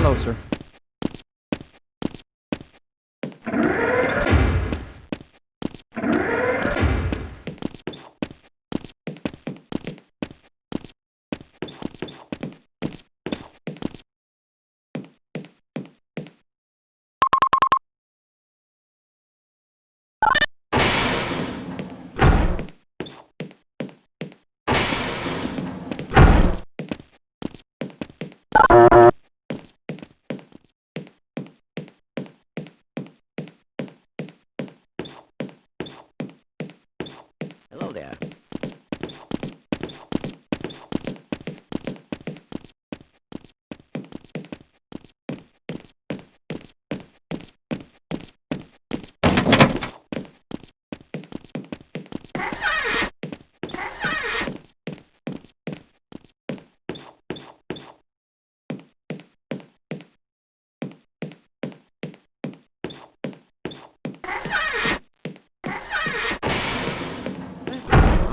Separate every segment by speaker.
Speaker 1: Hello, sir. Hello there.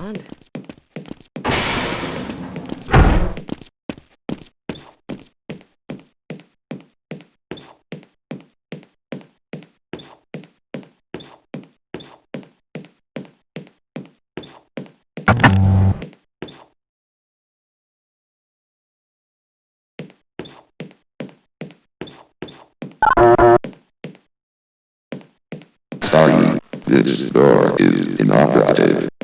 Speaker 1: Blonde?
Speaker 2: Sorry, this door is inoperative.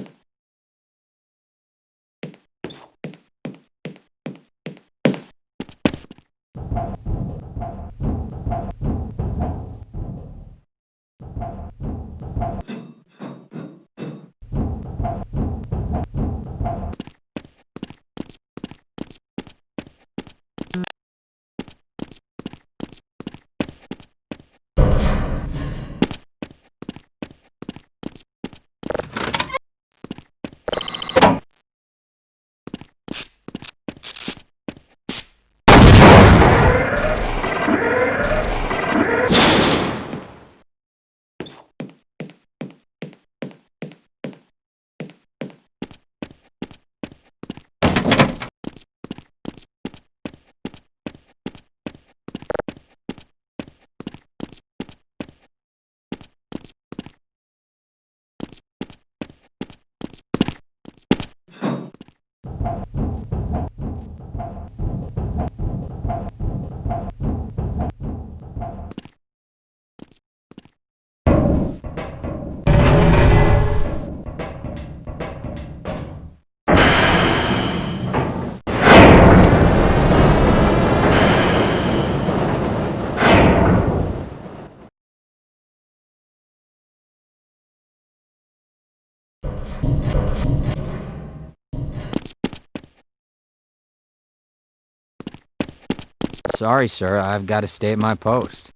Speaker 1: Sorry, sir. I've got to stay at my post.